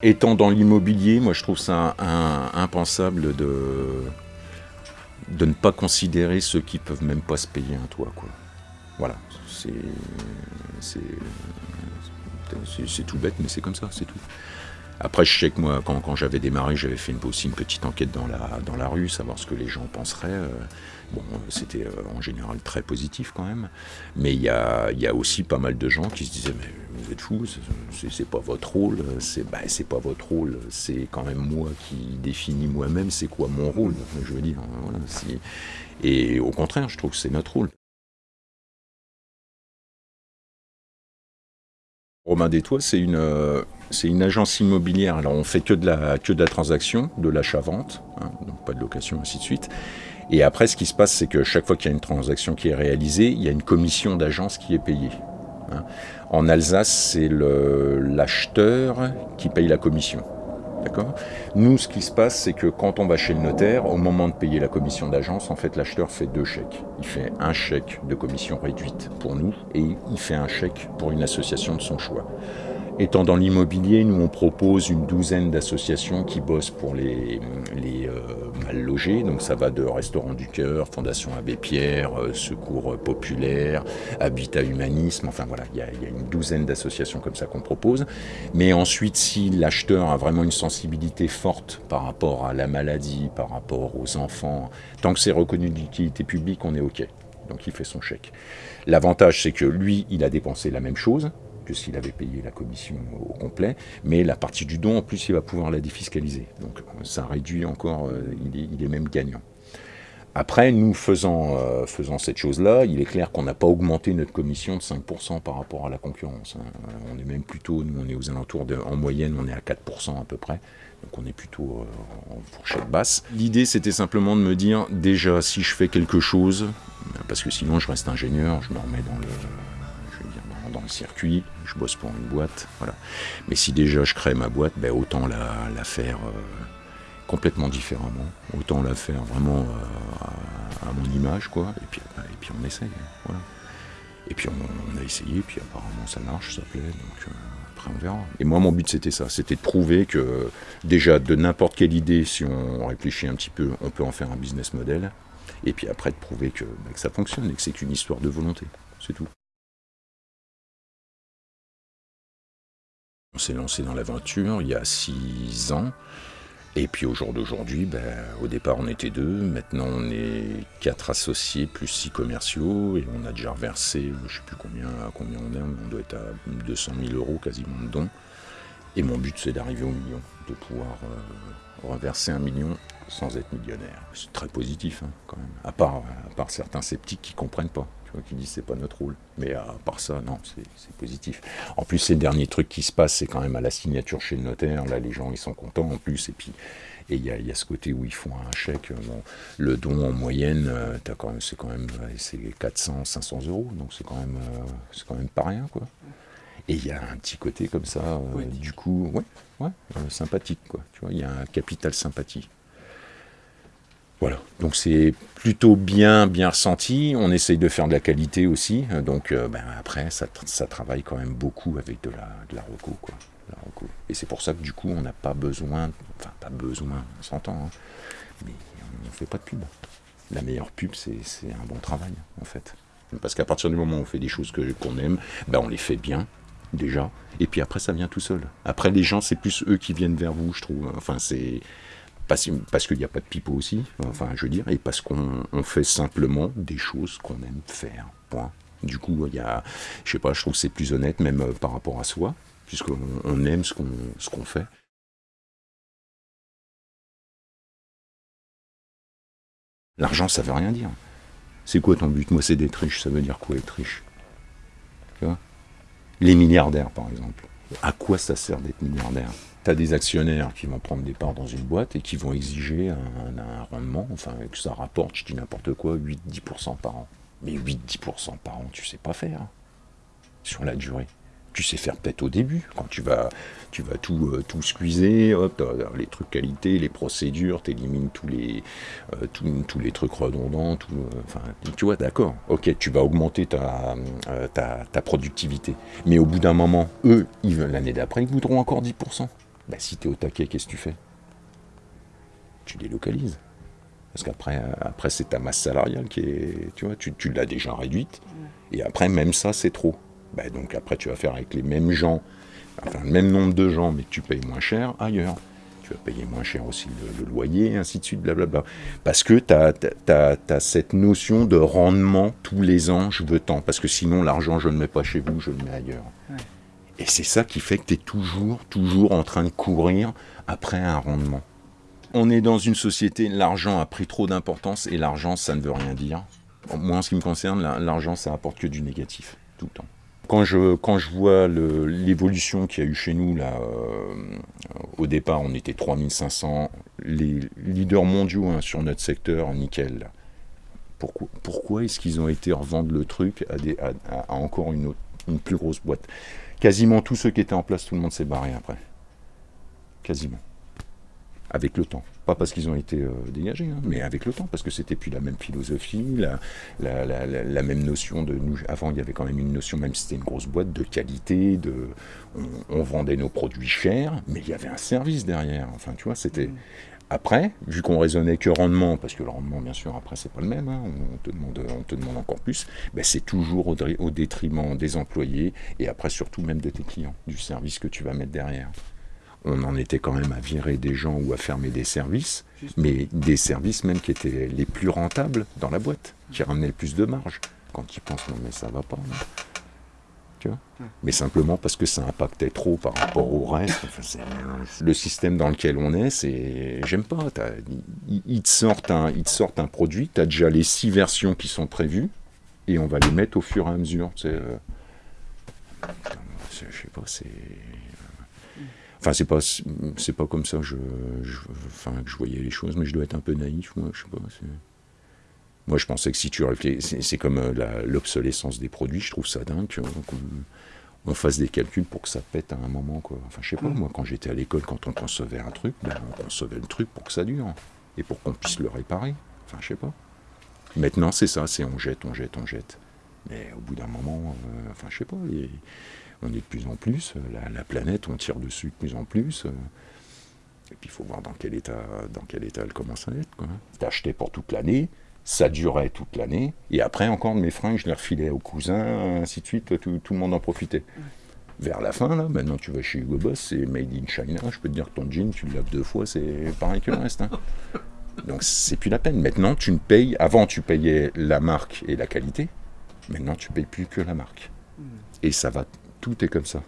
Étant dans l'immobilier, moi je trouve ça impensable de, de ne pas considérer ceux qui peuvent même pas se payer un toit. Quoi. Voilà, c'est tout bête, mais c'est comme ça, c'est tout. Après, je sais que moi, quand, j'avais démarré, j'avais fait aussi une petite enquête dans la, dans la rue, savoir ce que les gens penseraient. Euh, bon, c'était euh, en général très positif quand même. Mais il y a, y a, aussi pas mal de gens qui se disaient Mais vous êtes fous, c'est pas votre rôle. C'est bah, pas votre rôle, c'est quand même moi qui définis moi-même c'est quoi mon rôle. Je veux dire, voilà, Et au contraire, je trouve que c'est notre rôle. Romain Détois, c'est une, c'est une agence immobilière. Alors on fait que de la, que de la transaction, de l'achat-vente, hein, donc pas de location, ainsi de suite. Et après, ce qui se passe, c'est que chaque fois qu'il y a une transaction qui est réalisée, il y a une commission d'agence qui est payée. Hein. En Alsace, c'est l'acheteur qui paye la commission. Nous, ce qui se passe, c'est que quand on va chez le notaire, au moment de payer la commission d'agence, en fait, l'acheteur fait deux chèques. Il fait un chèque de commission réduite pour nous et il fait un chèque pour une association de son choix. Étant dans l'immobilier, nous on propose une douzaine d'associations qui bossent pour les, euh, mal logés. Donc ça va de Restaurant du Cœur, Fondation Abbé Pierre, euh, Secours Populaire, Habitat Humanisme. Enfin voilà, il y, a, une douzaine d'associations comme ça qu'on propose. Mais ensuite, si l'acheteur a vraiment une sensibilité forte par rapport à la maladie, par rapport aux enfants, tant que c'est reconnu d'utilité publique, on est OK. Donc il fait son chèque. L'avantage, c'est que lui, il a dépensé la même chose, que s'il avait payé la commission au complet, mais la partie du don, en plus, il va pouvoir la défiscaliser. Donc ça réduit encore, euh, il, est, même gagnant. Après, nous faisant, euh, faisant cette chose-là, il est clair qu'on n'a pas augmenté notre commission de 5% par rapport à la concurrence. Hein. Euh, on est même plutôt, nous on est aux alentours, de, en moyenne on est à 4% à peu près. Donc on est plutôt en fourchette basse. L'idée c'était simplement de me dire, déjà si je fais quelque chose, parce que sinon je reste ingénieur, je me remets dans le, dans le circuit, je bosse pour une boîte, voilà. Mais si déjà je crée ma boîte, ben autant la, faire euh, complètement différemment, autant la faire vraiment euh, à, mon image, quoi. Et puis, et puis on essaye, voilà. Et puis on, a essayé, puis apparemment ça marche, ça plaît, donc euh, après on verra. Et moi mon but c'était ça, c'était de prouver que déjà de n'importe quelle idée, si on réfléchit un petit peu, on peut en faire un business model. Et puis après de prouver que, ben, que ça fonctionne et que c'est qu'une histoire de volonté, c'est tout. On s'est lancé dans l'aventure il y a six ans. Et puis au jour d'aujourd'hui, ben, au départ on était deux, maintenant on est quatre associés plus six commerciaux et on a déjà reversé, je ne sais plus combien, à combien on est, on doit être à 200 000 euros quasiment de dons. Et mon but c'est d'arriver au million, de pouvoir euh, reverser un million sans être millionnaire. C'est très positif hein, quand même, à part, à part certains sceptiques qui ne comprennent pas qui dit c'est pas notre rôle. Mais à part ça, non, c'est positif. En plus, ces derniers trucs qui se passent, c'est quand même à la signature chez le notaire. Là, les gens, ils sont contents en plus. Et puis, et il y a, ce côté où ils font un chèque. le don en moyenne, euh, c'est quand même c'est 400, 500 euros. Donc c'est quand même, euh, c'est quand même pas rien, quoi. Et il y a un petit côté comme ça, euh, du coup, ouais, ouais sympathique, quoi. Tu vois, il y a un capital sympathie. Voilà, donc c'est plutôt bien bien ressenti. On essaye de faire de la qualité aussi. Donc euh, ben, après, ça, travaille quand même beaucoup avec de la, de la reco, quoi. Et c'est pour ça que du coup, on n'a pas besoin, enfin pas besoin, on s'entend, hein, mais on ne fait pas de pub. La meilleure pub, c'est un bon travail, en fait. Parce qu'à partir du moment où on fait des choses qu'on aime, ben on les fait bien, déjà. Et puis après, ça vient tout seul. Après, les gens, c'est plus eux qui viennent vers vous, je trouve. Enfin, c'est parce, qu'il n'y a pas de pipeau aussi, enfin je veux dire, et parce qu'on fait simplement des choses qu'on aime faire. Point. Du coup, il y a, je sais pas, je trouve que c'est plus honnête même euh, par rapport à soi, puisqu'on on aime ce qu'on fait. L'argent, ça veut rien dire. C'est quoi ton but? Moi, c'est d'être riche. Ça veut dire quoi être riche? Les milliardaires, par exemple. À quoi ça sert d'être milliardaire? Des actionnaires qui vont prendre des parts dans une boîte et qui vont exiger un, rendement, enfin que ça rapporte, je dis n'importe quoi, 8-10% par an. Mais 8-10% par an, tu sais pas faire hein, sur la durée. Tu sais faire peut-être au début, quand tu vas, tu vas tout, euh, tout squeezer, hop, les trucs qualité, les procédures, tu élimines tous les, euh, tous, les trucs redondants, tout, euh, tu vois, d'accord, ok, tu vas augmenter ta, ta, ta productivité. Mais au bout d'un moment, eux, l'année d'après, ils voudront encore 10%. Bah, si tu es au taquet, qu'est-ce que tu fais? Tu délocalises. Parce qu'après, après, c'est ta masse salariale qui est. Tu vois, tu, tu l'as déjà réduite. Et après, même ça, c'est trop. Bah, donc après, tu vas faire avec les mêmes gens, enfin le même nombre de gens, mais que tu payes moins cher ailleurs. Tu vas payer moins cher aussi le, loyer, ainsi de suite, blablabla. Parce que tu as, cette notion de rendement tous les ans, je veux tant. Parce que sinon, l'argent, je ne le mets pas chez vous, je le mets ailleurs. Et c'est ça qui fait que tu es toujours, toujours en train de courir après un rendement. On est dans une société, l'argent a pris trop d'importance et l'argent, ça ne veut rien dire. Moi, en ce qui me concerne, l'argent, ça apporte que du négatif, tout le temps. Quand je, quand je vois l'évolution qu'il y a eu chez nous, là, euh, au départ, on était 3500, les leaders mondiaux hein, sur notre secteur, nickel. Pourquoi, est-ce qu'ils ont été revendre le truc à, encore une, autre, une plus grosse boîte Quasiment tous ceux qui étaient en place, tout le monde s'est barré après. Quasiment avec le temps. Pas parce qu'ils ont été euh, dégagés, hein, mais avec le temps, parce que c'était plus la même philosophie, la, la, même notion de nous. Avant, il y avait quand même une notion, même si c'était une grosse boîte, de qualité, de. On, vendait nos produits chers, mais il y avait un service derrière. Enfin, tu vois, c'était. Après, vu qu'on raisonnait que rendement, parce que le rendement, bien sûr, après, c'est pas le même, hein, on, te demande, on te demande encore plus, ben, c'est toujours au, au détriment des employés et après, surtout même de tes clients, du service que tu vas mettre derrière on en était quand même à virer des gens ou à fermer des services, mais des services même qui étaient les plus rentables dans la boîte, qui ramenaient le plus de marge. Quand tu penses, non mais ça va pas. Tu vois mais simplement parce que ça impactait trop par rapport au reste. le système dans lequel on est, c'est. J'aime pas. Ils te, sortent un, ils te sortent un produit, tu as déjà les six versions qui sont prévues, et on va les mettre au fur et à mesure. Tu sais, euh, je sais pas, c'est. Enfin, c'est pas, c'est pas comme ça je, enfin, que je voyais les choses, mais je dois être un peu naïf, moi, je sais pas. Moi, je pensais que si tu réfléchis, c'est comme euh, l'obsolescence des produits, je trouve ça dingue qu'on on fasse des calculs pour que ça pète à un moment, quoi. Enfin, je sais pas, mm. moi, quand j'étais à l'école, quand on concevait un truc, ben, on concevait le truc pour que ça dure, et pour qu'on puisse le réparer. Enfin, je sais pas. Maintenant, c'est ça, c'est on jette, on jette, on jette. Mais au bout d'un moment, euh, enfin, je sais pas, on est de plus en plus, euh, la, planète, on tire dessus de plus en plus. Euh. et puis il faut voir dans quel état, dans quel état elle commence à être. T'achetais pour toute l'année, ça durait toute l'année, et après encore mes fringues, je les refilais aux cousins, ainsi de suite, tout, le monde en profitait. Vers la fin, là, maintenant tu vas chez Hugo Boss, c'est made in China, je peux te dire que ton jean, tu le laves deux fois, c'est pareil que le reste. Hein. Donc c'est plus la peine. Maintenant, tu ne payes, avant tu payais la marque et la qualité, maintenant tu payes plus que la marque. Et ça va tout est comme ça.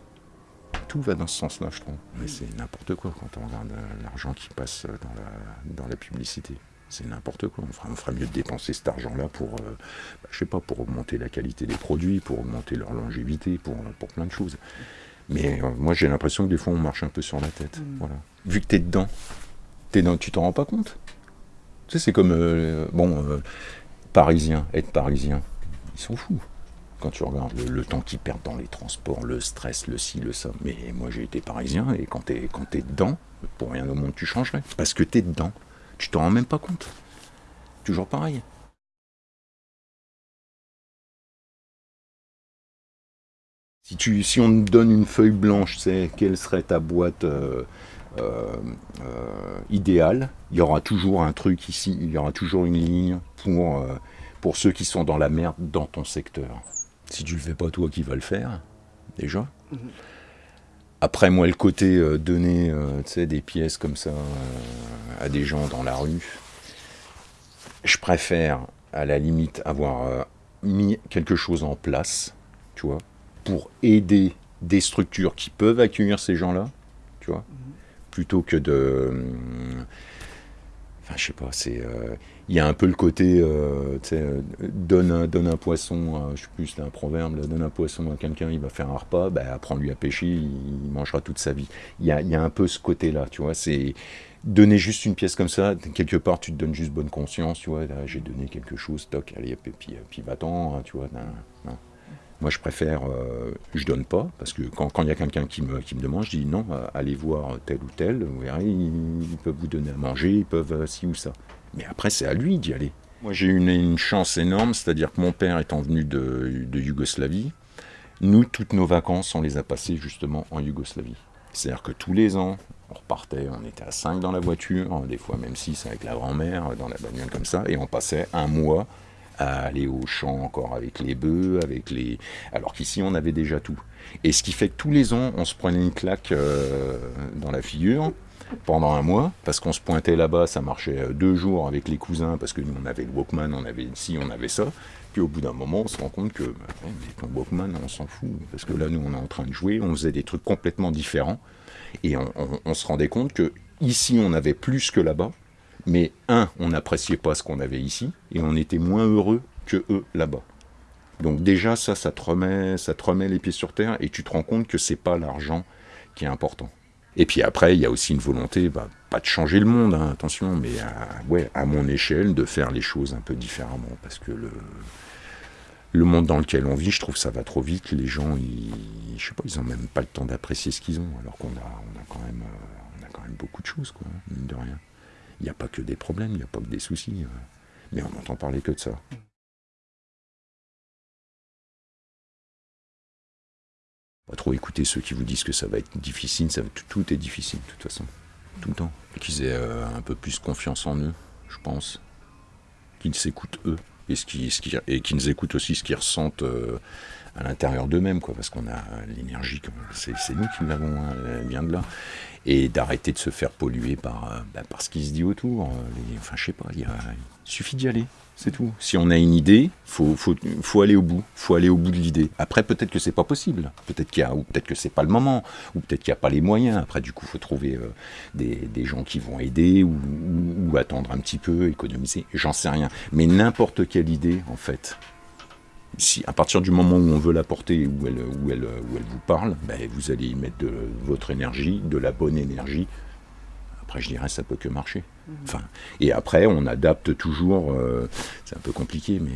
Tout va dans ce sens-là, je trouve. Mais c'est n'importe quoi quand on regarde euh, l'argent qui passe dans la, dans la publicité. C'est n'importe quoi. On ferait, mieux de dépenser cet argent-là pour, euh, bah, je sais pas, pour augmenter la qualité des produits, pour augmenter leur longévité, pour, pour plein de choses. Mais euh, moi, j'ai l'impression que des fois, on marche un peu sur la tête. Mm. Voilà. Vu que tu es dedans, es dans, tu t'en rends pas compte. Tu sais, c'est comme, bon, parisien, être parisien, ils sont fous quand tu regardes le, temps qu'ils perdent dans les transports, le stress, le ci, le ça. Mais moi j'ai été parisien et quand t'es quand es dedans, pour rien au monde tu changerais. Parce que t'es dedans. Tu t'en rends même pas compte. Toujours pareil. Si, tu, si on te donne une feuille blanche, c'est quelle serait ta boîte euh, euh, euh, idéale? Il y aura toujours un truc ici, il y aura toujours une ligne pour, pour ceux qui sont dans la merde dans ton secteur. Si tu le fais pas toi, qui va le faire Déjà. Mhm. Après, moi, le côté euh, donner euh, des pièces comme ça euh, à des gens dans la rue, je préfère, à la limite, avoir mis quelque chose en place, tu vois, pour aider des structures qui peuvent accueillir ces gens-là, tu vois, mhm. plutôt que de je sais pas, c'est. Euh, il y a un peu le côté, euh, sais, donne un, donne un poisson, je sais plus, c'est un proverbe, donne un poisson à quelqu'un, il va faire un repas, ben, apprends-lui à pêcher, il, mangera toute sa vie. Il y a, y a un peu ce côté-là, tu vois, c'est donner juste une pièce comme ça, quelque part, tu te donnes juste bonne conscience, tu vois, j'ai donné quelque chose, toc, allez, puis, puis va-t'en, hein, tu vois, moi, je préfère, euh, je donne pas, parce que quand il y a quelqu'un qui me, qui me demande, je dis non, euh, allez voir tel ou tel, vous verrez, ils, peuvent vous donner à manger, ils peuvent euh, ci ou ça. Mais après, c'est à lui d'y aller. Moi, j'ai eu une, chance énorme, c'est-à-dire que mon père étant venu de, Yougoslavie, nous, toutes nos vacances, on les a passées justement en Yougoslavie. C'est-à-dire que tous les ans, On repartait, on était à 5 dans la voiture, des fois même 6 avec la grand-mère, dans la bagnole comme ça, et on passait un mois à aller au champ encore avec les bœufs, avec les... alors qu'ici on avait déjà tout. Et ce qui fait que tous les ans, on se prenait une claque euh, dans la figure pendant un mois, parce qu'on se pointait là-bas, ça marchait euh, deux jours avec les cousins, parce que nous on avait le Walkman, on avait ici, on avait ça. Puis au bout d'un moment, on se rend compte que bah, ton Walkman, on s'en fout, parce que là nous on est en train de jouer, on faisait des trucs complètement différents, et on, on se rendait compte que ici on avait plus que là-bas, mais un, on n'appréciait pas ce qu'on avait ici, et on était moins heureux que eux là-bas. Donc déjà, ça, ça te, remet, ça te remet les pieds sur terre, et tu te rends compte que c'est pas l'argent qui est important. Et puis après, il y a aussi une volonté, bah, pas de changer le monde, hein, attention, mais à, mon échelle, de faire les choses un peu différemment, parce que le, monde dans lequel on vit, je trouve ça va trop vite. Les gens, ils, je sais pas, ils ont même pas le temps d'apprécier ce qu'ils ont, alors qu'on a, euh, quand même beaucoup de choses, quoi, mine de rien. Il n'y a pas que des problèmes, il n'y a pas que des soucis. Euh. Mais on n'entend parler que de ça. Pas trop écouter ceux qui vous disent que ça va être difficile, tout, est difficile de toute façon, tout le temps. Qu'ils aient euh, un peu plus confiance en eux, je pense. Qu'ils s'écoutent eux, et qu'ils écoutent aussi ce qu'ils ressentent euh, à l'intérieur d'eux-mêmes, quoi, parce qu'on a l'énergie, c'est nous qui l'avons, hein, elle vient de là et d'arrêter de se faire polluer par, euh, bah, par ce qui se dit autour. Euh, enfin, je sais pas, il, suffit d'y aller, c'est tout. Si on a une idée, faut, faut, faut aller au bout, faut aller au bout de l'idée. Après, peut-être que c'est pas possible, peut-être qu'il y a, ou peut-être que c'est pas le moment, ou peut-être qu'il n'y a pas les moyens. Après, du coup, faut trouver euh, des, des, gens qui vont aider ou, ou attendre un petit peu, économiser. J'en sais rien. Mais n'importe quelle idée, en fait, si, à partir du moment où on veut la porter, où elle, où elle, où elle vous parle, ben, vous allez y mettre de votre énergie, de la bonne énergie. Après, je dirais, ça peut que marcher. Mhm. Enfin, et après, on adapte toujours. Euh, c'est un peu compliqué, mais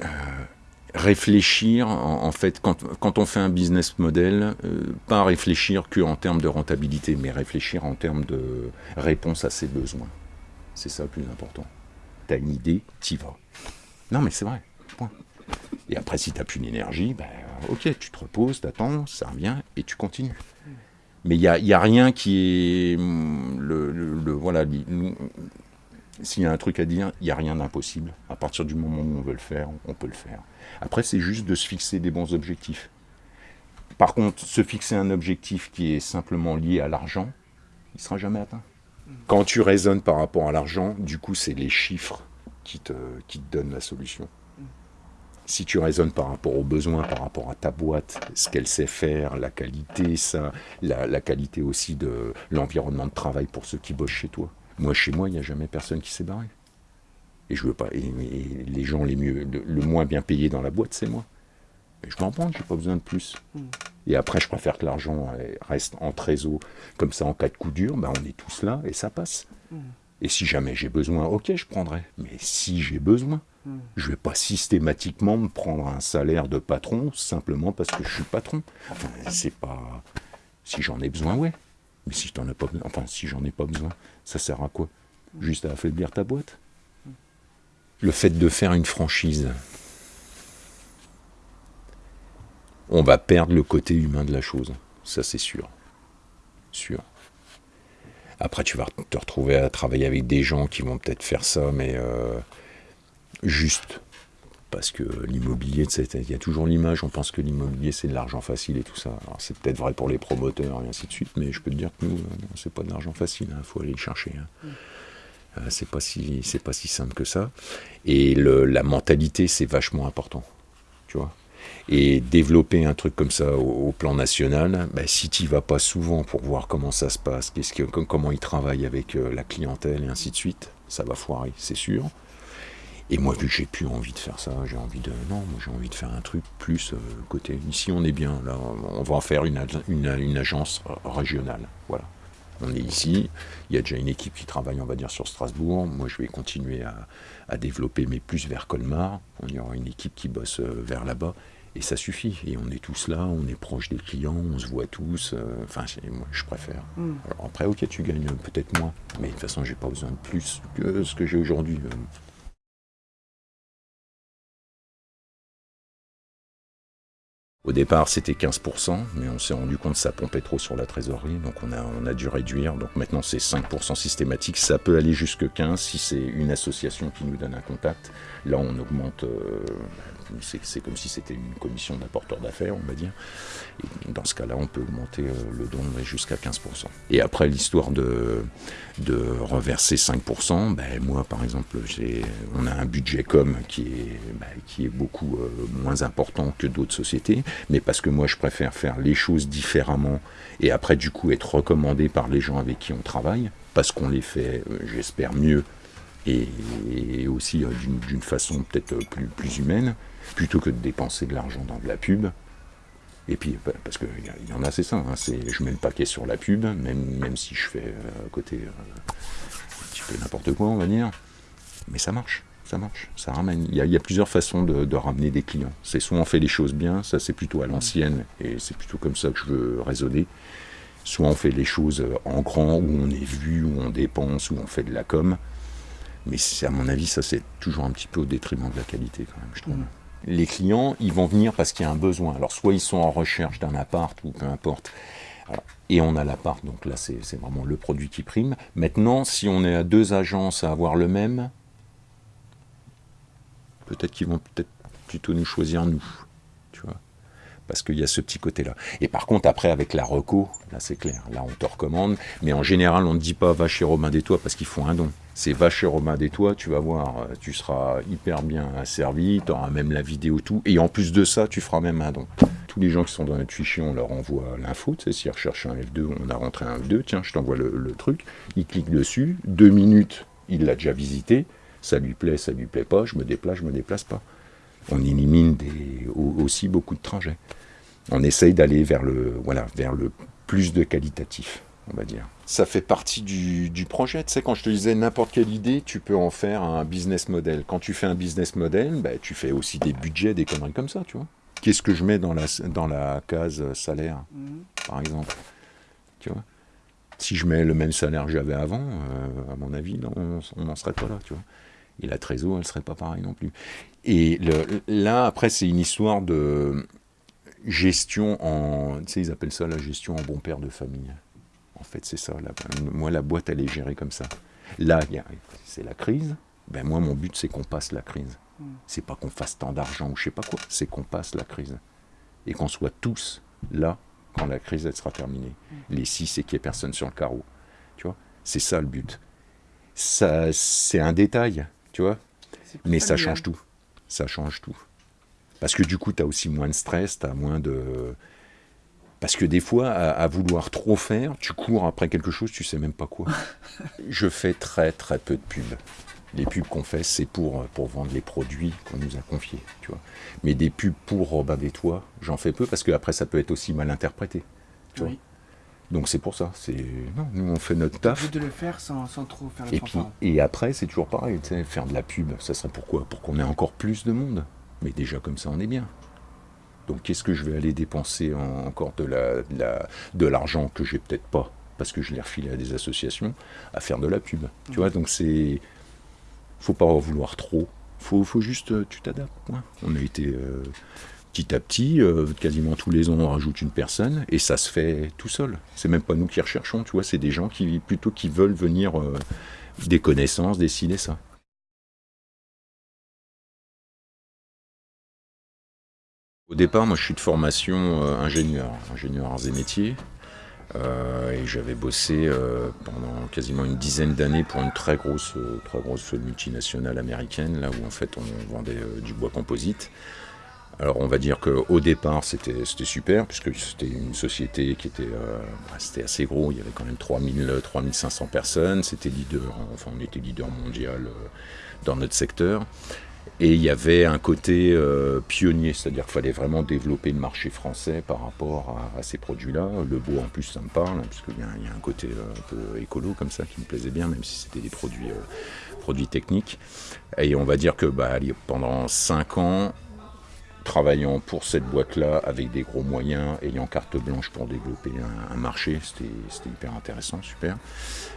euh, euh, réfléchir, en, fait, quand, quand, on fait un business model, pas réfléchir que en termes de rentabilité, mais réfléchir en termes de réponse à ses besoins. C'est ça le plus important t'as une idée, t'y vas. Non, mais c'est vrai. Point. Et après, si t'as plus d'énergie, ben, ok, tu te reposes, t'attends, ça revient et tu continues. Mais il n'y a, y a, rien qui est. Mm, le, voilà, s'il y a un truc à dire, il n'y a rien d'impossible. À partir du moment où on veut le faire, on peut le faire. Après, c'est juste de se fixer des bons objectifs. Par contre, se fixer un objectif qui est simplement lié à l'argent, il ne sera jamais atteint. Quand tu raisonnes par rapport à l'argent, du coup, c'est les chiffres qui te, qui te donnent la solution. Si tu raisonnes par rapport aux besoins, par rapport à ta boîte, ce qu'elle sait faire, la qualité, ça, la, qualité aussi de l'environnement de travail pour ceux qui bossent chez toi. Moi, chez moi, il n'y a jamais personne qui s'est barré. Et je veux pas. Et, les gens les mieux, le, moins bien payés dans la boîte, c'est moi. Et je m'en prends, j'ai pas besoin de plus. Et après, je préfère que l'argent reste en trésor, comme ça, en cas de coup dur, ben, on est tous là et ça passe. Mm. Et si jamais j'ai besoin, ok, je prendrai. Mais si j'ai besoin, mm. je ne vais pas systématiquement me prendre un salaire de patron simplement parce que je suis patron. Enfin, c'est pas. Si j'en ai besoin, ouais. Mais si t'en as pas enfin, si j'en ai pas besoin, ça sert à quoi? Juste à affaiblir ta boîte? Le fait de faire une franchise, on va perdre le côté humain de la chose. Ça, c'est sûr. Sûr. Après, tu vas te retrouver à travailler avec des gens qui vont peut-être faire ça, mais euh, juste. Parce que l'immobilier, il y a toujours l'image, on pense que l'immobilier c'est de l'argent facile et tout ça. Alors c'est peut-être vrai pour les promoteurs et ainsi de suite, mais je peux te dire que nous, euh, c'est pas de l'argent facile, il hein, faut aller le chercher. Hein. Mm. Euh, c'est pas si c'est pas si simple que ça. Et la mentalité, c'est vachement important. Tu vois? Et développer un truc comme ça au, plan national, bah, si tu vas pas souvent pour voir comment ça se passe, comment ils travaillent avec euh, la clientèle et ainsi de suite, ça va foirer, c'est sûr. Et moi, vu que j'ai plus envie de faire ça, j'ai envie de. Non, j'ai envie de faire un truc plus euh, côté. Ici, on est bien. Là, on va en faire une, une, agence régionale. Voilà. On est ici. Il y a déjà une équipe qui travaille, on va dire, sur Strasbourg. Moi, je vais continuer à, à développer, mais plus vers Colmar. On y aura une équipe qui bosse euh, vers là-bas. Et ça suffit. Et on est tous là, on est proche des clients, on se voit tous. Euh, enfin, moi, je préfère. Mm. Alors après, ok, tu gagnes peut-être moins. Mais de toute façon, j'ai pas besoin de plus que ce que j'ai aujourd'hui. Au départ, c'était 15%, mais on s'est rendu compte que ça pompait trop sur la trésorerie, donc on a, dû réduire. Donc maintenant, c'est 5% systématique. Ça peut aller jusque 15% si c'est une association qui nous donne un contact. Là, on augmente euh, c'est comme si c'était une commission d'apporteur d'affaires, on va dire. Dans ce cas-là, on peut augmenter euh, le don jusqu'à 15%. Et après, l'histoire de, de reverser 5%, ben, moi, par exemple, on a un budget com qui est, ben, qui est beaucoup euh, moins important que d'autres sociétés, mais parce que moi, je préfère faire les choses différemment et après, du coup, être recommandé par les gens avec qui on travaille, parce qu'on les fait, euh, j'espère, mieux et, aussi d'une façon peut-être plus, plus humaine plutôt que de dépenser de l'argent dans de la pub. Et puis, parce qu'il y en a, c'est ça, hein, je mets le paquet sur la pub, même, même si je fais euh, à côté euh, un petit peu n'importe quoi, on va dire. Mais ça marche, ça marche, ça ramène. Il y a, plusieurs façons de, ramener des clients. C'est soit on fait les choses bien, ça c'est plutôt à l'ancienne, et c'est plutôt comme ça que je veux raisonner. Soit on fait les choses en grand, où on est vu, où on dépense, où on fait de la com. Mais à mon avis, ça c'est toujours un petit peu au détriment de la qualité quand même, je trouve. Mmh les clients, ils vont venir parce qu'il y a un besoin. Alors soit ils sont en recherche d'un appart ou peu importe. et on a l'appart, donc là c'est vraiment le produit qui prime. Maintenant, si on est à deux agences à avoir le même, peut-être qu'ils vont peut-être plutôt nous choisir nous. Parce qu'il y a ce petit côté-là. Et par contre, après, avec la reco, là c'est clair, là on te recommande, mais en général, on ne dit pas va chez Romain des Toits parce qu'ils font un don. C'est va chez Romain des Toits, tu vas voir, euh, tu seras hyper bien servi, tu auras même la vidéo, tout, et en plus de ça, tu feras même un don. Tous les gens qui sont dans notre fichier, on leur envoie l'info, tu sais, s'ils recherchent un F2, on a rentré un F2, tiens, je t'envoie le, truc, il clique dessus, deux minutes, il l'a déjà visité, ça lui plaît, ça lui plaît pas, je me déplace, je me déplace pas. On élimine aussi beaucoup de trajets on essaye d'aller vers le, voilà, vers le plus de qualitatif, on va dire. Ça fait partie du, projet. Tu sais, quand je te disais n'importe quelle idée, tu peux en faire un business model. Quand tu fais un business model, bah, tu fais aussi des budgets, des conneries comme ça, tu vois. Qu'est-ce que je mets dans la, dans la case salaire, mhm. par exemple? Tu vois? Si je mets le même salaire que j'avais avant, euh, à mon avis, on n'en serait pas là, tu vois. Et la trésor, elle serait pas pareille non plus. Et là, après, c'est une histoire de gestion en. Tu sais, ils appellent ça la gestion en bon père de famille. En fait, c'est ça. moi, la boîte, elle est gérée comme ça. Là, c'est la crise. Ben, moi, mon but, c'est qu'on passe la crise. Hmm. C'est pas qu'on fasse tant d'argent ou je sais pas quoi. C'est qu'on passe la crise. Et qu'on soit tous là quand la crise, elle sera terminée. Hmm. Les six, c'est qu'il n'y ait personne sur le carreau. Tu vois? C'est ça le but. Ça, c'est un détail, tu vois? Mais ça change tout. Ça change tout. Parce que du coup, tu as aussi moins de stress, tu as moins de... Parce que des fois, à, vouloir trop faire, tu cours après quelque chose, tu sais même pas quoi. Je fais très très peu de pubs. Les pubs qu'on fait, c'est pour, pour vendre les produits qu'on nous a confiés, tu vois. Mais des pubs pour Robin des Toits, j'en fais peu parce que après ça peut être aussi mal interprété. Tu vois Donc c'est pour ça. C'est non, nous on fait notre taf. de le faire sans, sans trop faire et puis et après c'est toujours pareil. Faire de la pub, ça serait pourquoi? Pour qu'on ait encore plus de monde. Mais déjà comme ça, on est bien. Donc qu'est-ce que je vais aller dépenser encore de l'argent la, de l'argent que j'ai peut-être pas, parce que je l'ai refilé à des associations, à faire de la pub. Tu vois, donc c'est... faut pas en vouloir trop. faut, faut juste... Euh, tu t'adaptes. On a été... Euh, petit à petit, euh, quasiment tous les ans, on rajoute une personne, et ça se fait tout seul. C'est même pas nous qui recherchons, tu vois, c'est des gens qui plutôt qui veulent venir des connaissances, décider ça. Au départ, moi je suis de formation euh, ingénieur, ingénieur arts et métiers. Euh, et j'avais bossé euh, pendant quasiment une dizaine d'années pour une très grosse, très grosse multinationale américaine, là où en fait on vendait du bois composite. Alors on va dire qu'au départ c'était super, puisque c'était une société qui était, bah, assez gros, il y avait quand même 3000, 3500 personnes, c'était leader, enfin on était leader mondial dans notre secteur. Et il y avait un côté euh, pionnier, c'est-à-dire qu'il fallait vraiment développer le marché français par rapport à, ces produits-là. Le bois, en plus, ça me parle, hein, y, a un côté euh, un peu écolo comme ça qui me plaisait bien, même si c'était des produits, euh, techniques. Et on va dire que bah, pendant 5 ans, travaillant pour cette boîte-là avec des gros moyens, ayant carte blanche pour développer un, marché, c'était hyper intéressant, super.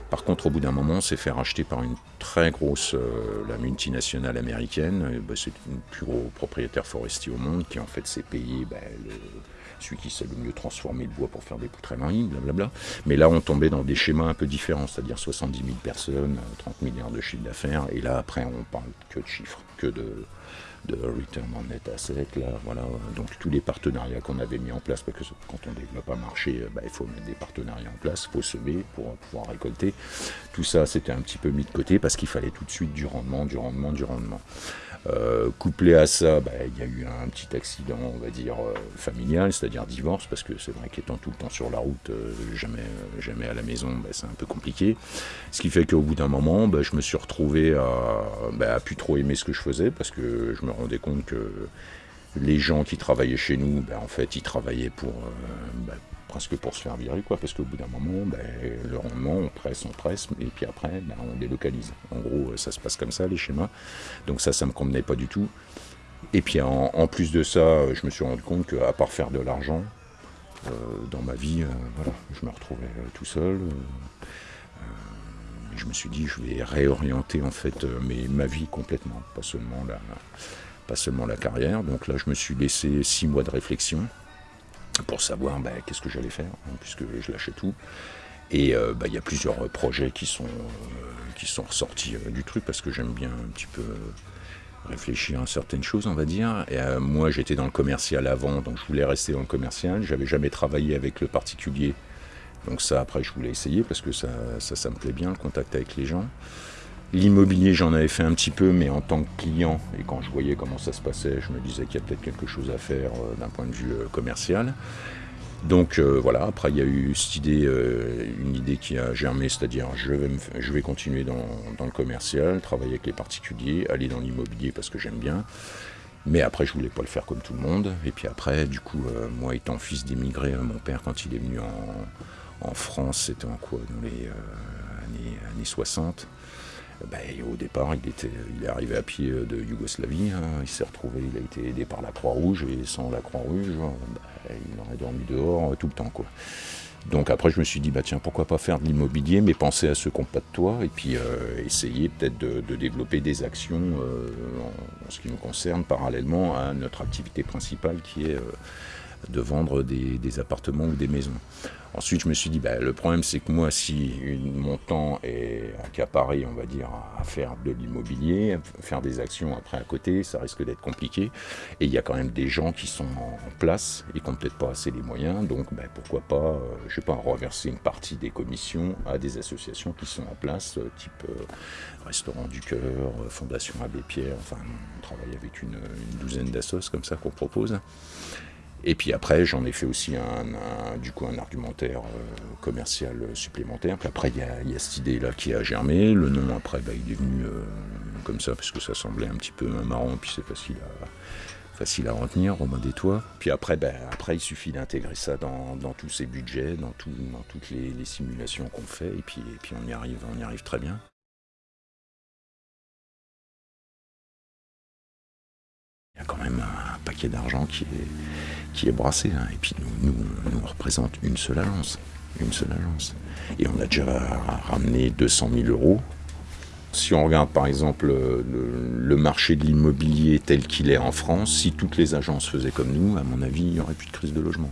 Par contre, au bout d'un moment, on s'est fait racheter par une très grosse, euh, la multinationale américaine. Bah, c'est une plus gros propriétaire forestier au monde qui en fait s'est payé bah, celui qui sait le mieux transformer le bois pour faire des poutres à blablabla. Mais là, on tombait dans des schémas un peu différents, c'est-à-dire 70 000 personnes, 30 milliards de chiffre d'affaires. Et là, après, on parle que de chiffres, que de de return on net asset, là, voilà. Donc tous les partenariats qu'on avait mis en place, parce que quand on développe un marché, euh, bah, il faut mettre des partenariats en place, il faut semer pour pouvoir récolter. Tout ça, c'était un petit peu mis de côté parce qu'il fallait tout de suite du rendement, du rendement, du rendement. Euh, couplé à ça, bah, il y a eu un petit accident, on va dire, euh, familial, c'est-à-dire divorce, parce que c'est vrai qu'étant tout le temps sur la route, euh, jamais, jamais à la maison, bah, c'est un peu compliqué. Ce qui fait qu'au bout d'un moment, bah, je me suis retrouvé à, à plus trop aimer ce que je faisais, parce que je me rendais compte que les gens qui travaillaient chez nous, en fait, ils travaillaient pour, presque pour se faire virer, quoi, parce qu'au bout d'un moment, ben, le rendement, on presse, on presse, et puis après, ben, on délocalise. En gros, ça se passe comme ça, les schémas. Donc ça, ça me convenait pas du tout. Et puis en, plus de ça, je me suis rendu compte qu'à part faire de l'argent, euh, dans ma vie, euh, voilà, je me retrouvais euh, tout seul. je me suis dit, je vais réorienter en fait ma vie complètement, pas seulement la, pas seulement la carrière. Donc là, je me suis laissé six mois de réflexion pour savoir bah, qu'est-ce que j'allais faire, hein, puisque je lâchais tout. Et euh, bah, il y a plusieurs projets qui sont, euh, qui sont ressortis euh, du truc, parce que j'aime bien un petit peu réfléchir à certaines choses, on va dire. Et moi, j'étais dans le commercial avant, donc je voulais rester dans le commercial. J'avais jamais travaillé avec le particulier, donc ça, après, je voulais essayer, parce que ça, ça, ça me plaît bien, le contact avec les gens. L'immobilier, j'en avais fait un petit peu, mais en tant que client, et quand je voyais comment ça se passait, je me disais qu'il y a peut-être quelque chose à faire euh, d'un point de vue euh, commercial. Donc euh, voilà, après il y a eu cette idée, une idée qui a germé, c'est-à-dire je vais, continuer dans, le commercial, travailler avec les particuliers, aller dans l'immobilier parce que j'aime bien. Mais après, je voulais pas le faire comme tout le monde. Et puis après, du coup, moi étant fils d'immigré, mon père, quand il est venu en, France, c'était en quoi Dans les années 60. Ben, au départ, il, était, il est arrivé à pied de Yougoslavie, hein. il s'est retrouvé, il a été aidé par la Croix-Rouge, et sans la Croix-Rouge, ben, il aurait dormi dehors euh, tout le temps. Donc après, je me suis dit, bah tiens, pourquoi pas faire de l'immobilier, mais penser à ceux qui n'ont pas de toit, et puis euh, essayer peut-être de, développer des actions euh, en, ce qui nous concerne, parallèlement à notre activité principale qui est de vendre des, appartements ou des maisons. Ensuite, je me suis dit, bah, le problème, c'est que moi, si mon temps est accaparé, on va dire, à faire de l'immobilier, faire des actions après à côté, ça risque d'être compliqué. Et il y a quand même des gens qui sont en place et qui n'ont peut-être pas assez les moyens. Donc, bah, pourquoi pas, euh, je sais pas, reverser une partie des commissions à des associations qui sont en place, euh, type euh, Restaurant du Cœur, Fondation Abbé Pierre. Enfin, on travaille avec une, une douzaine d'assos comme ça qu'on propose. Et puis après, j'en ai fait aussi un, du coup un argumentaire euh, commercial supplémentaire. Puis après, il y a, cette idée-là qui a germé. Le nom, après, bah, il est venu euh, comme ça parce que ça semblait un petit peu marrant. Puis c'est facile à, facile à retenir, Romain des Toits. Puis après, bah, après, il suffit d'intégrer ça dans, tous ces budgets, dans, toutes les, simulations qu'on fait. Et puis, et puis on, y arrive, on y arrive très bien. Il y a quand même un paquet d'argent qui est, qui est brassé. Hein. Et puis nous, nous, on représente une seule agence. Une seule agence. Et on a déjà ramené 200 000 euros. Si on regarde par exemple le, marché de l'immobilier tel qu'il est en France, si toutes les agences faisaient comme nous, à mon avis, il n'y aurait plus de crise de logement.